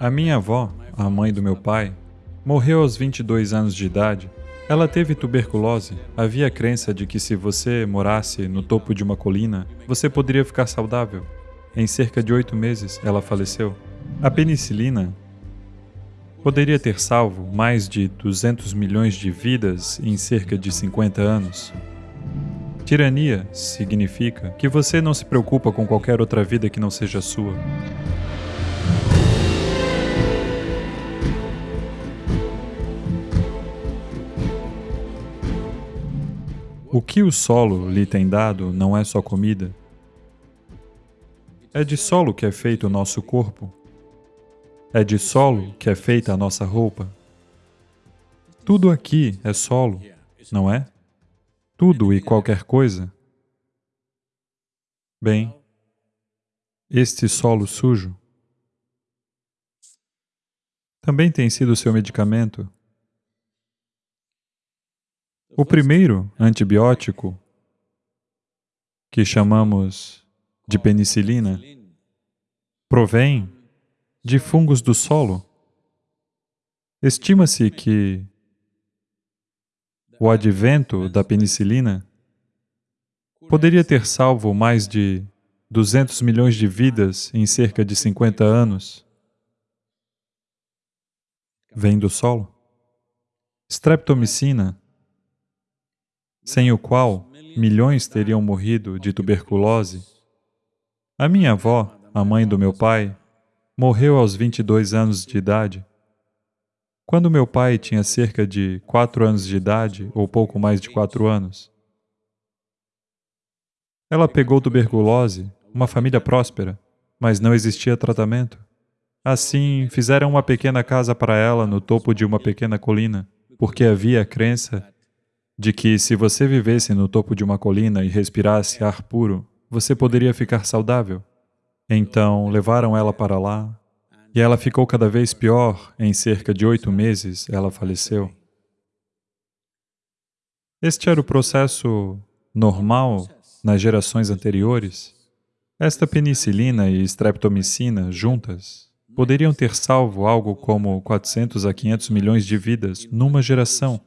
A minha avó, a mãe do meu pai, morreu aos 22 anos de idade. Ela teve tuberculose. Havia a crença de que se você morasse no topo de uma colina, você poderia ficar saudável. Em cerca de oito meses, ela faleceu. A penicilina poderia ter salvo mais de 200 milhões de vidas em cerca de 50 anos. Tirania significa que você não se preocupa com qualquer outra vida que não seja sua. O que o solo lhe tem dado não é só comida. É de solo que é feito o nosso corpo. É de solo que é feita a nossa roupa. Tudo aqui é solo, não é? Tudo e qualquer coisa. Bem, este solo sujo também tem sido seu medicamento. O primeiro antibiótico, que chamamos de penicilina, provém de fungos do solo. Estima-se que o advento da penicilina poderia ter salvo mais de 200 milhões de vidas em cerca de 50 anos. Vem do solo. Streptomicina, sem o qual milhões teriam morrido de tuberculose. A minha avó, a mãe do meu pai, morreu aos 22 anos de idade. Quando meu pai tinha cerca de 4 anos de idade, ou pouco mais de 4 anos. Ela pegou tuberculose, uma família próspera, mas não existia tratamento. Assim, fizeram uma pequena casa para ela no topo de uma pequena colina, porque havia a crença de que se você vivesse no topo de uma colina e respirasse ar puro, você poderia ficar saudável. Então, levaram ela para lá, e ela ficou cada vez pior. Em cerca de oito meses, ela faleceu. Este era o processo normal nas gerações anteriores. Esta penicilina e streptomicina, juntas, poderiam ter salvo algo como 400 a 500 milhões de vidas numa geração.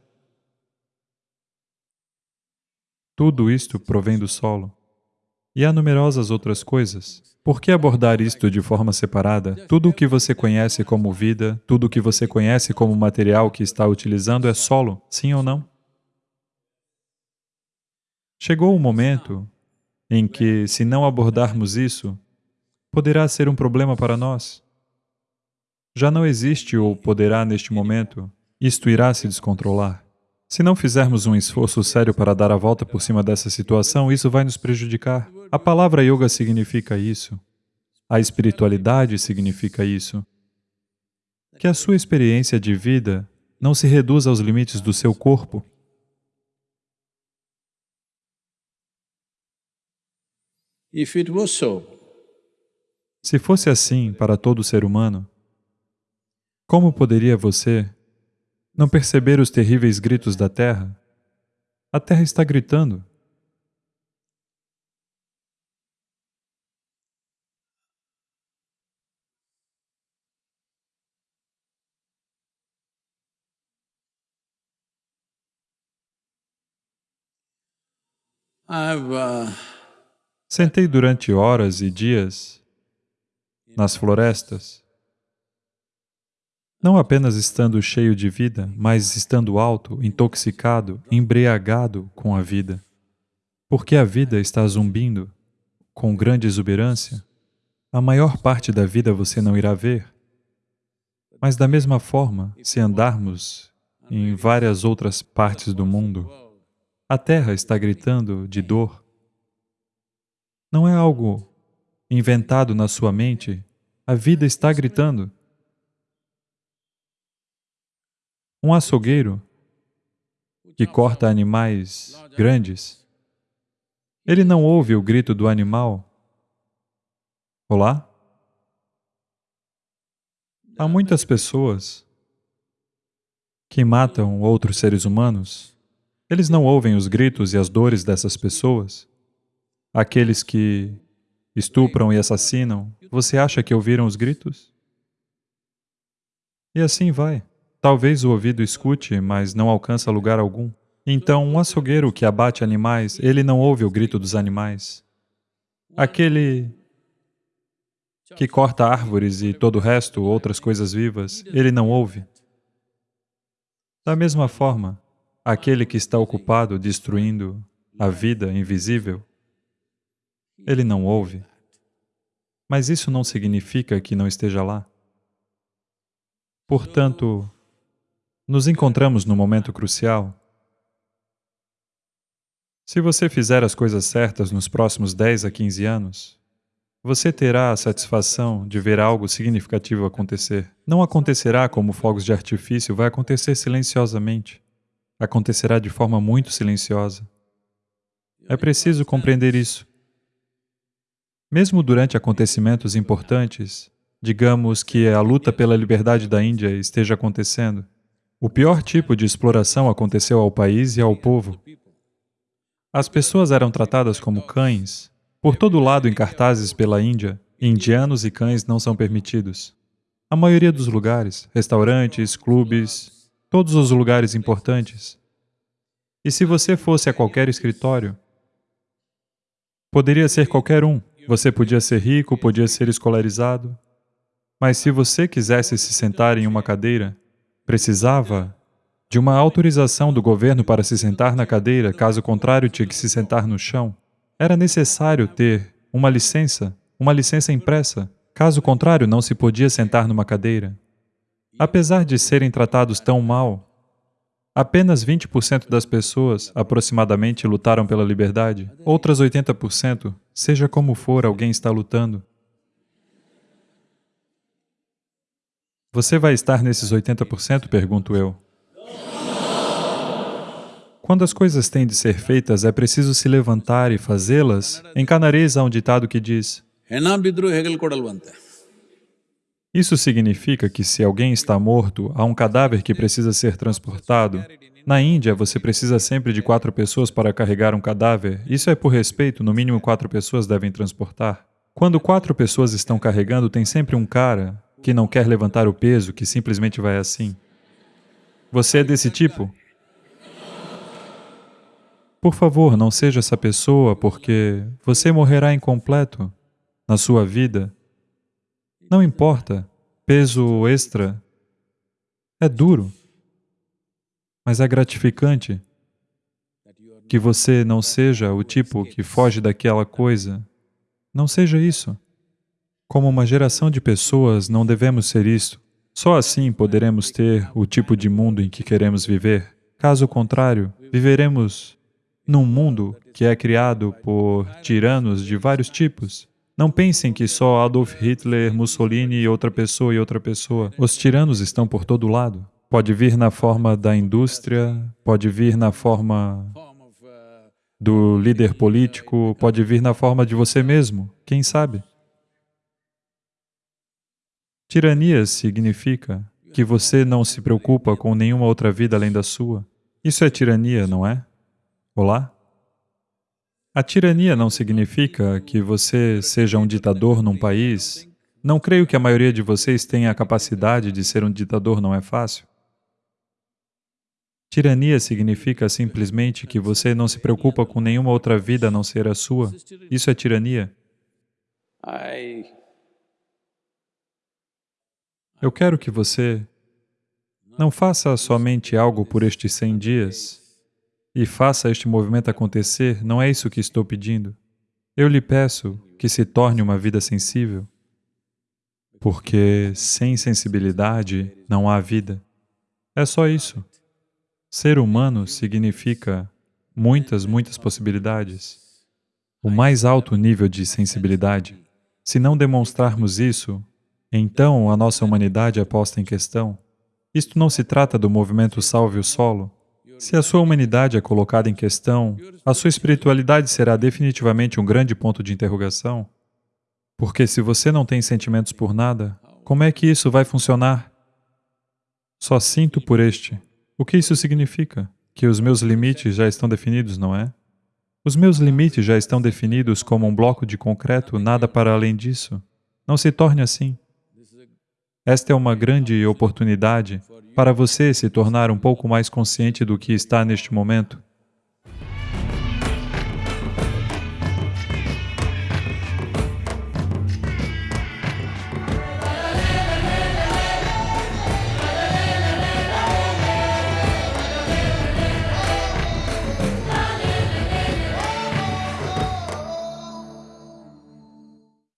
Tudo isto provém do solo. E há numerosas outras coisas. Por que abordar isto de forma separada? Tudo o que você conhece como vida, tudo o que você conhece como material que está utilizando é solo, sim ou não? Chegou o momento em que, se não abordarmos isso, poderá ser um problema para nós. Já não existe ou poderá neste momento, isto irá se descontrolar. Se não fizermos um esforço sério para dar a volta por cima dessa situação, isso vai nos prejudicar. A palavra yoga significa isso. A espiritualidade significa isso. Que a sua experiência de vida não se reduza aos limites do seu corpo. Se fosse assim para todo ser humano, como poderia você não perceber os terríveis gritos da terra? A terra está gritando. Sentei durante horas e dias nas florestas não apenas estando cheio de vida, mas estando alto, intoxicado, embriagado com a vida. Porque a vida está zumbindo com grande exuberância, a maior parte da vida você não irá ver. Mas da mesma forma, se andarmos em várias outras partes do mundo, a terra está gritando de dor. Não é algo inventado na sua mente, a vida está gritando. Um açougueiro que corta animais grandes, ele não ouve o grito do animal. Olá? Há muitas pessoas que matam outros seres humanos. Eles não ouvem os gritos e as dores dessas pessoas. Aqueles que estupram e assassinam, você acha que ouviram os gritos? E assim vai. Talvez o ouvido escute, mas não alcança lugar algum. Então, um açougueiro que abate animais, ele não ouve o grito dos animais. Aquele que corta árvores e todo o resto, outras coisas vivas, ele não ouve. Da mesma forma, aquele que está ocupado destruindo a vida invisível, ele não ouve. Mas isso não significa que não esteja lá. Portanto, nos encontramos no momento crucial. Se você fizer as coisas certas nos próximos 10 a 15 anos, você terá a satisfação de ver algo significativo acontecer. Não acontecerá como fogos de artifício, vai acontecer silenciosamente. Acontecerá de forma muito silenciosa. É preciso compreender isso. Mesmo durante acontecimentos importantes, digamos que a luta pela liberdade da Índia esteja acontecendo, o pior tipo de exploração aconteceu ao país e ao povo. As pessoas eram tratadas como cães. Por todo lado em cartazes pela Índia, indianos e cães não são permitidos. A maioria dos lugares, restaurantes, clubes, todos os lugares importantes. E se você fosse a qualquer escritório, poderia ser qualquer um, você podia ser rico, podia ser escolarizado, mas se você quisesse se sentar em uma cadeira, precisava de uma autorização do governo para se sentar na cadeira, caso contrário tinha que se sentar no chão. Era necessário ter uma licença, uma licença impressa, caso contrário não se podia sentar numa cadeira. Apesar de serem tratados tão mal, Apenas 20% das pessoas, aproximadamente, lutaram pela liberdade. Outras 80%, seja como for, alguém está lutando. Você vai estar nesses 80%? Pergunto eu. Quando as coisas têm de ser feitas, é preciso se levantar e fazê-las. Em canarês há um ditado que diz isso significa que se alguém está morto, há um cadáver que precisa ser transportado. Na Índia, você precisa sempre de quatro pessoas para carregar um cadáver. Isso é por respeito, no mínimo quatro pessoas devem transportar. Quando quatro pessoas estão carregando, tem sempre um cara que não quer levantar o peso, que simplesmente vai assim. Você é desse tipo? Por favor, não seja essa pessoa, porque você morrerá incompleto na sua vida não importa, peso extra é duro, mas é gratificante que você não seja o tipo que foge daquela coisa. Não seja isso. Como uma geração de pessoas, não devemos ser isso. Só assim poderemos ter o tipo de mundo em que queremos viver. Caso contrário, viveremos num mundo que é criado por tiranos de vários tipos. Não pensem que só Adolf Hitler, Mussolini e outra pessoa e outra pessoa. Os tiranos estão por todo lado. Pode vir na forma da indústria, pode vir na forma do líder político, pode vir na forma de você mesmo, quem sabe? Tirania significa que você não se preocupa com nenhuma outra vida além da sua. Isso é tirania, não é? Olá? A tirania não significa que você seja um ditador num país. Não creio que a maioria de vocês tenha a capacidade de ser um ditador, não é fácil. Tirania significa simplesmente que você não se preocupa com nenhuma outra vida a não ser a sua. Isso é tirania. Eu quero que você não faça somente algo por estes 100 dias, e faça este movimento acontecer, não é isso que estou pedindo. Eu lhe peço que se torne uma vida sensível, porque sem sensibilidade não há vida. É só isso. Ser humano significa muitas, muitas possibilidades. O mais alto nível de sensibilidade. Se não demonstrarmos isso, então a nossa humanidade é posta em questão. Isto não se trata do movimento Salve o Solo, se a sua humanidade é colocada em questão, a sua espiritualidade será definitivamente um grande ponto de interrogação. Porque se você não tem sentimentos por nada, como é que isso vai funcionar? Só sinto por este. O que isso significa? Que os meus limites já estão definidos, não é? Os meus limites já estão definidos como um bloco de concreto, nada para além disso. Não se torne assim. Esta é uma grande oportunidade para você se tornar um pouco mais consciente do que está neste momento